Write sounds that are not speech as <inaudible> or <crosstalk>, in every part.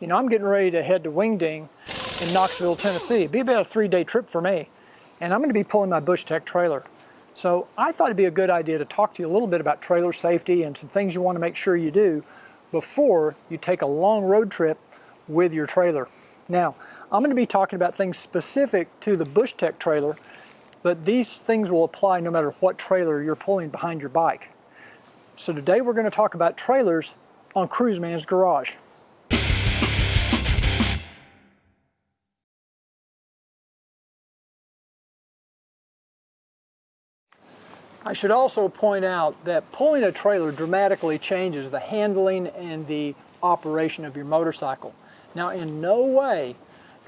you know, I'm getting ready to head to Wingding in Knoxville, Tennessee. It'd be about a three-day trip for me. And I'm gonna be pulling my Bushtec trailer. So I thought it'd be a good idea to talk to you a little bit about trailer safety and some things you wanna make sure you do before you take a long road trip with your trailer. Now, I'm gonna be talking about things specific to the Bushtec trailer, but these things will apply no matter what trailer you're pulling behind your bike. So today we're gonna talk about trailers on Cruiseman's Garage. I should also point out that pulling a trailer dramatically changes the handling and the operation of your motorcycle. Now in no way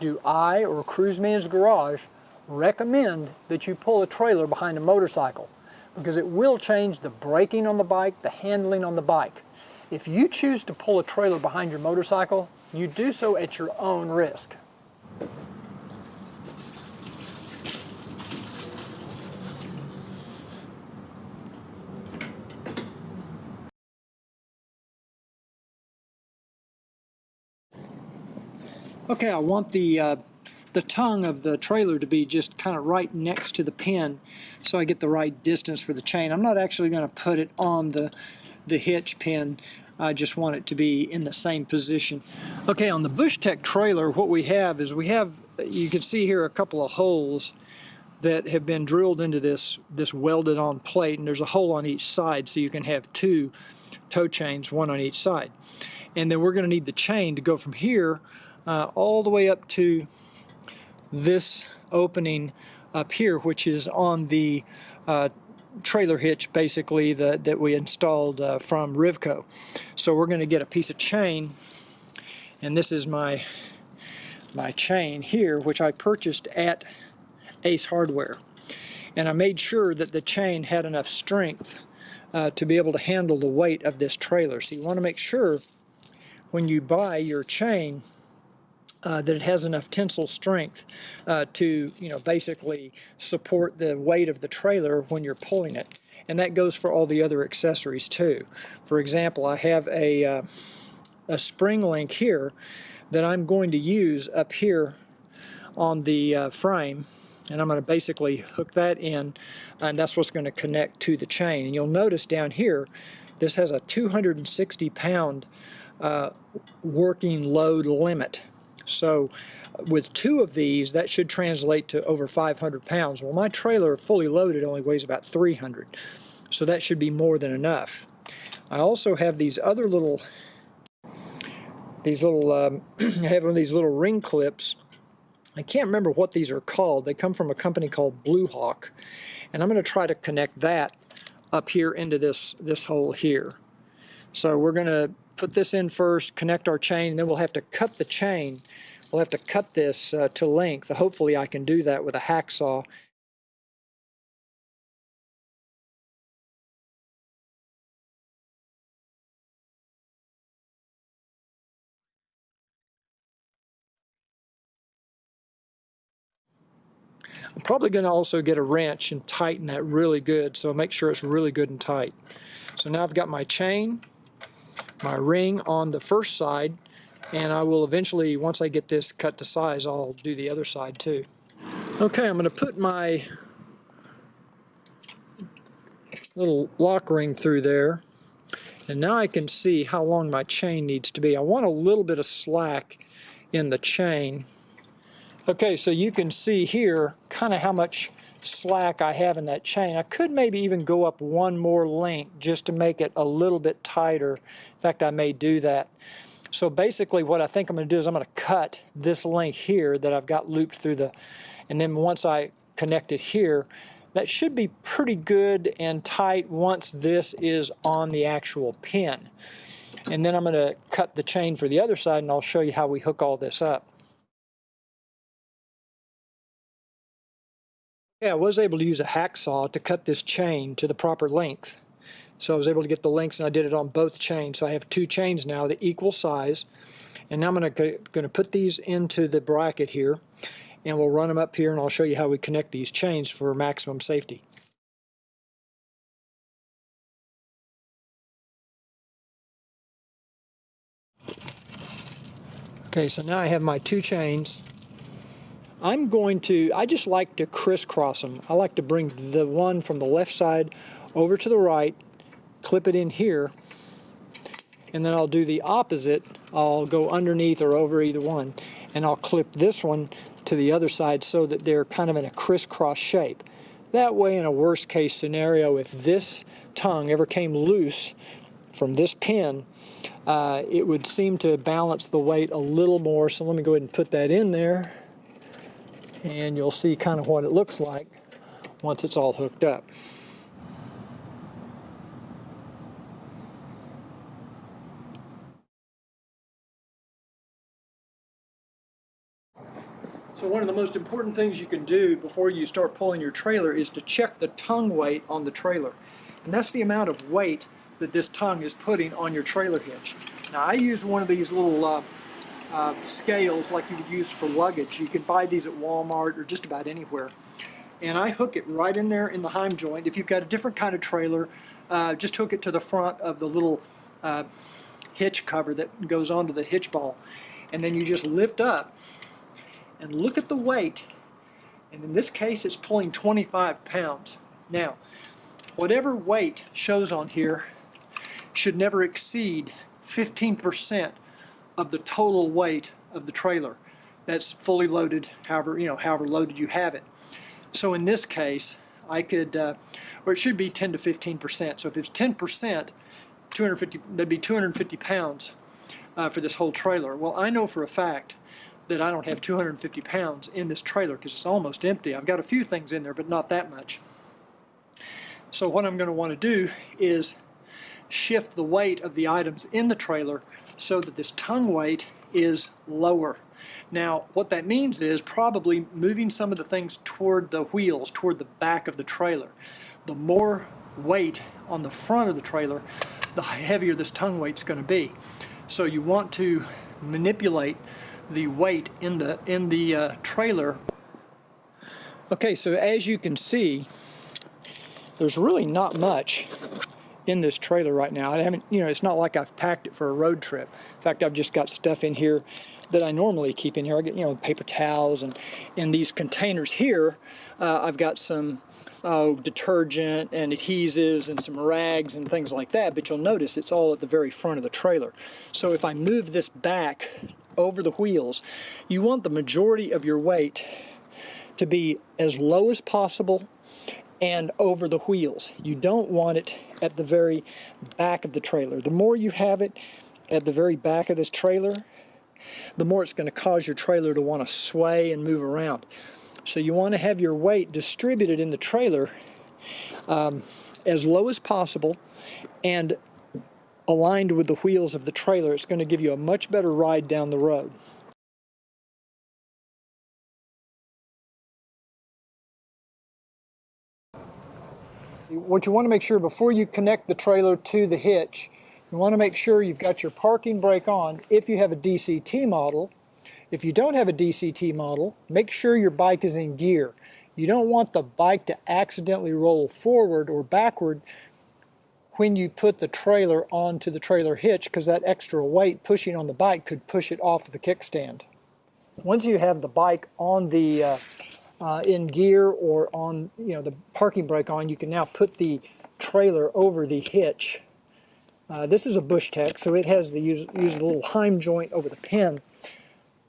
do I or Cruiseman's Garage recommend that you pull a trailer behind a motorcycle because it will change the braking on the bike, the handling on the bike. If you choose to pull a trailer behind your motorcycle, you do so at your own risk. Okay, I want the uh, the tongue of the trailer to be just kind of right next to the pin so I get the right distance for the chain. I'm not actually going to put it on the the hitch pin. I just want it to be in the same position. Okay, on the Bushtec trailer, what we have is we have, you can see here a couple of holes that have been drilled into this, this welded on plate, and there's a hole on each side so you can have two tow chains, one on each side. And then we're going to need the chain to go from here uh, all the way up to this opening up here, which is on the uh, trailer hitch basically the, that we installed uh, from Rivco. So we're going to get a piece of chain and this is my my chain here which I purchased at Ace Hardware and I made sure that the chain had enough strength uh, to be able to handle the weight of this trailer. So you want to make sure when you buy your chain uh, that it has enough tensile strength uh, to, you know, basically support the weight of the trailer when you're pulling it. And that goes for all the other accessories too. For example, I have a, uh, a spring link here that I'm going to use up here on the uh, frame and I'm going to basically hook that in and that's what's going to connect to the chain and you'll notice down here this has a 260 pound uh, working load limit so with two of these, that should translate to over 500 pounds. Well, my trailer fully loaded only weighs about 300, so that should be more than enough. I also have these other little, these little, um, <clears throat> I have one of these little ring clips. I can't remember what these are called. They come from a company called Blue Hawk, and I'm going to try to connect that up here into this, this hole here. So we're going to put this in first, connect our chain, and then we'll have to cut the chain. We'll have to cut this uh, to length. Hopefully I can do that with a hacksaw. I'm probably going to also get a wrench and tighten that really good so make sure it's really good and tight. So now I've got my chain my ring on the first side and I will eventually, once I get this cut to size, I'll do the other side too. Okay, I'm going to put my little lock ring through there and now I can see how long my chain needs to be. I want a little bit of slack in the chain. Okay, so you can see here kind of how much slack I have in that chain. I could maybe even go up one more link just to make it a little bit tighter. In fact, I may do that. So basically what I think I'm going to do is I'm going to cut this link here that I've got looped through the, and then once I connect it here, that should be pretty good and tight once this is on the actual pin. And then I'm going to cut the chain for the other side and I'll show you how we hook all this up. Yeah, I was able to use a hacksaw to cut this chain to the proper length. So I was able to get the lengths and I did it on both chains. So I have two chains now, the equal size. And now I'm going to, going to put these into the bracket here and we'll run them up here and I'll show you how we connect these chains for maximum safety. Okay, so now I have my two chains. I'm going to, I just like to crisscross them. I like to bring the one from the left side over to the right, clip it in here, and then I'll do the opposite. I'll go underneath or over either one, and I'll clip this one to the other side so that they're kind of in a crisscross shape. That way, in a worst case scenario, if this tongue ever came loose from this pin, uh, it would seem to balance the weight a little more. So let me go ahead and put that in there and you'll see kind of what it looks like once it's all hooked up. So one of the most important things you can do before you start pulling your trailer is to check the tongue weight on the trailer. And that's the amount of weight that this tongue is putting on your trailer hitch. Now I use one of these little uh, uh, scales like you would use for luggage. You can buy these at Walmart or just about anywhere. And I hook it right in there in the heim joint. If you've got a different kind of trailer, uh, just hook it to the front of the little uh, hitch cover that goes onto the hitch ball. And then you just lift up and look at the weight. And in this case, it's pulling 25 pounds. Now, whatever weight shows on here should never exceed 15% of the total weight of the trailer. That's fully loaded, however, you know, however loaded you have it. So in this case, I could, uh, or it should be 10 to 15%. So if it's 10%, 250, that'd be 250 pounds uh, for this whole trailer. Well, I know for a fact that I don't have 250 pounds in this trailer because it's almost empty. I've got a few things in there, but not that much. So what I'm going to want to do is shift the weight of the items in the trailer so that this tongue weight is lower. Now, what that means is probably moving some of the things toward the wheels, toward the back of the trailer. The more weight on the front of the trailer, the heavier this tongue weight's going to be. So you want to manipulate the weight in the in the uh, trailer. Okay, so as you can see, there's really not much in this trailer right now. I haven't, you know, it's not like I've packed it for a road trip. In fact, I've just got stuff in here that I normally keep in here. I get, you know, paper towels and in these containers here, uh, I've got some uh, detergent and adhesives and some rags and things like that, but you'll notice it's all at the very front of the trailer. So if I move this back over the wheels, you want the majority of your weight to be as low as possible and over the wheels. You don't want it at the very back of the trailer. The more you have it at the very back of this trailer, the more it's going to cause your trailer to want to sway and move around. So you want to have your weight distributed in the trailer um, as low as possible and aligned with the wheels of the trailer. It's going to give you a much better ride down the road. What you want to make sure before you connect the trailer to the hitch, you want to make sure you've got your parking brake on if you have a DCT model. If you don't have a DCT model, make sure your bike is in gear. You don't want the bike to accidentally roll forward or backward when you put the trailer onto the trailer hitch because that extra weight pushing on the bike could push it off the kickstand. Once you have the bike on the uh, uh, in gear or on you know the parking brake on, you can now put the trailer over the hitch. Uh, this is a Bushtec, so it has the use, use the little heim joint over the pin.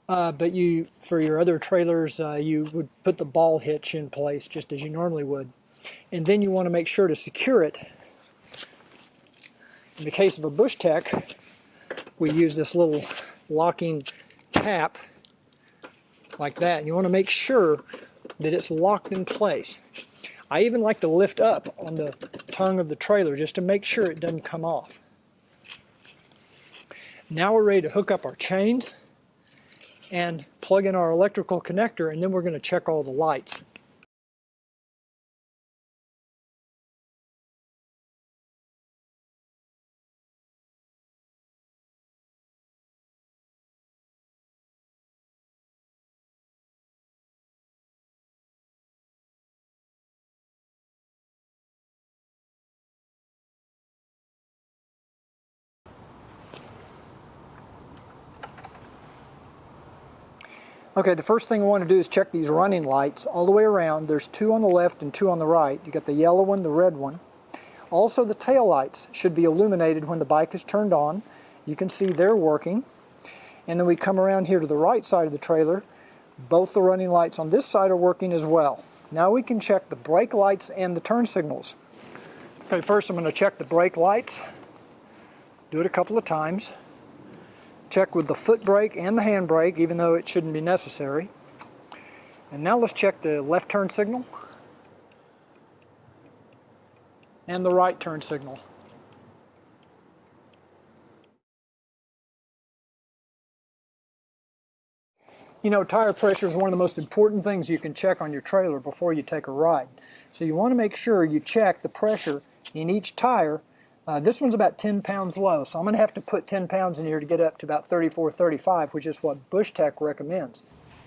Uh, but you, for your other trailers, uh, you would put the ball hitch in place just as you normally would. And then you want to make sure to secure it. In the case of a Bushtec, we use this little locking cap like that. And you want to make sure that it's locked in place. I even like to lift up on the tongue of the trailer just to make sure it doesn't come off. Now we're ready to hook up our chains and plug in our electrical connector and then we're going to check all the lights. Okay, the first thing we want to do is check these running lights all the way around. There's two on the left and two on the right. You got the yellow one, the red one. Also the tail lights should be illuminated when the bike is turned on. You can see they're working. And then we come around here to the right side of the trailer. Both the running lights on this side are working as well. Now we can check the brake lights and the turn signals. Okay, first I'm going to check the brake lights. Do it a couple of times. Check with the foot brake and the hand brake, even though it shouldn't be necessary. And now let's check the left turn signal and the right turn signal. You know, tire pressure is one of the most important things you can check on your trailer before you take a ride. So you want to make sure you check the pressure in each tire. Uh, this one's about 10 pounds low, so I'm going to have to put 10 pounds in here to get up to about 34, 35, which is what Bushtec recommends.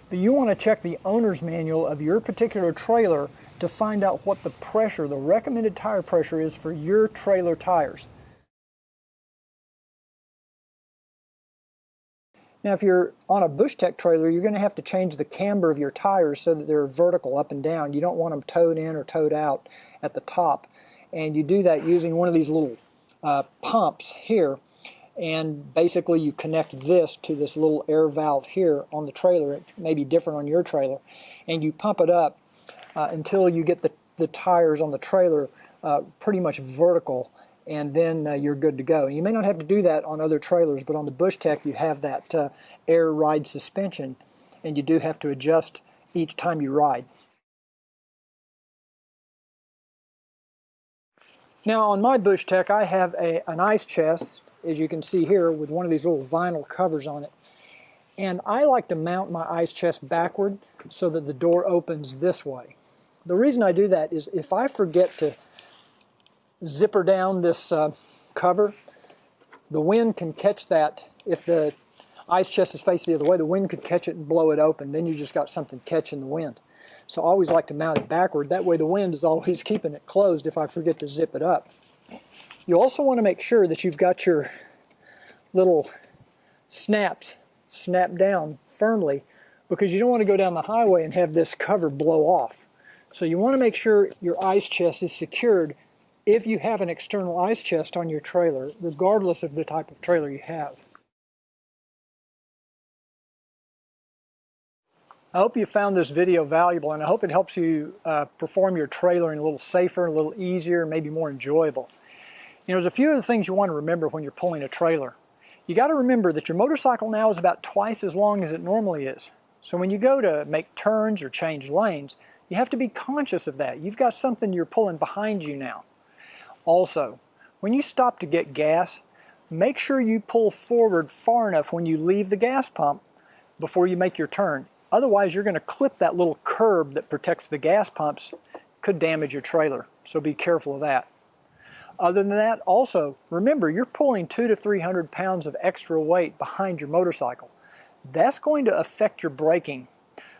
But you want to check the owner's manual of your particular trailer to find out what the pressure, the recommended tire pressure is for your trailer tires. Now if you're on a Bushtec trailer, you're going to have to change the camber of your tires so that they're vertical up and down. You don't want them toed in or toed out at the top. And you do that using one of these little uh, pumps here. And basically you connect this to this little air valve here on the trailer. It may be different on your trailer. And you pump it up uh, until you get the, the tires on the trailer uh, pretty much vertical and then uh, you're good to go. You may not have to do that on other trailers, but on the Bushtec you have that uh, air ride suspension, and you do have to adjust each time you ride. Now on my Bushtec I have a, an ice chest, as you can see here, with one of these little vinyl covers on it. And I like to mount my ice chest backward so that the door opens this way. The reason I do that is if I forget to zipper down this uh, cover, the wind can catch that. If the ice chest is facing the other way, the wind could catch it and blow it open. Then you just got something catching the wind. So I always like to mount it backward. That way the wind is always <laughs> keeping it closed if I forget to zip it up. You also want to make sure that you've got your little snaps snapped down firmly because you don't want to go down the highway and have this cover blow off. So you want to make sure your ice chest is secured if you have an external ice chest on your trailer, regardless of the type of trailer you have. I hope you found this video valuable and I hope it helps you uh, perform your trailering a little safer, a little easier, maybe more enjoyable. You know, there's a few of the things you want to remember when you're pulling a trailer. You got to remember that your motorcycle now is about twice as long as it normally is. So when you go to make turns or change lanes, you have to be conscious of that. You've got something you're pulling behind you now. Also, when you stop to get gas, make sure you pull forward far enough when you leave the gas pump before you make your turn. Otherwise, you're going to clip that little curb that protects the gas pumps, could damage your trailer. So be careful of that. Other than that, also, remember you're pulling two to 300 pounds of extra weight behind your motorcycle. That's going to affect your braking.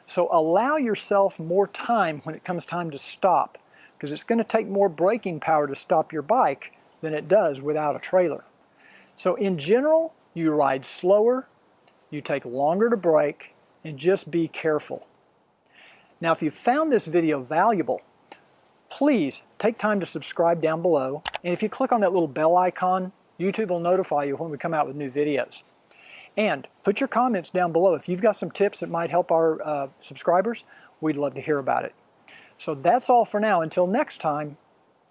So allow yourself more time when it comes time to stop because it's going to take more braking power to stop your bike than it does without a trailer. So in general, you ride slower, you take longer to brake, and just be careful. Now if you found this video valuable, please take time to subscribe down below, and if you click on that little bell icon, YouTube will notify you when we come out with new videos. And put your comments down below. If you've got some tips that might help our uh, subscribers, we'd love to hear about it. So that's all for now. Until next time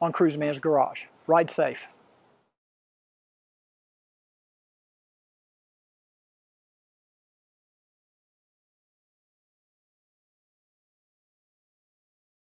on Cruiseman's Garage. Ride safe.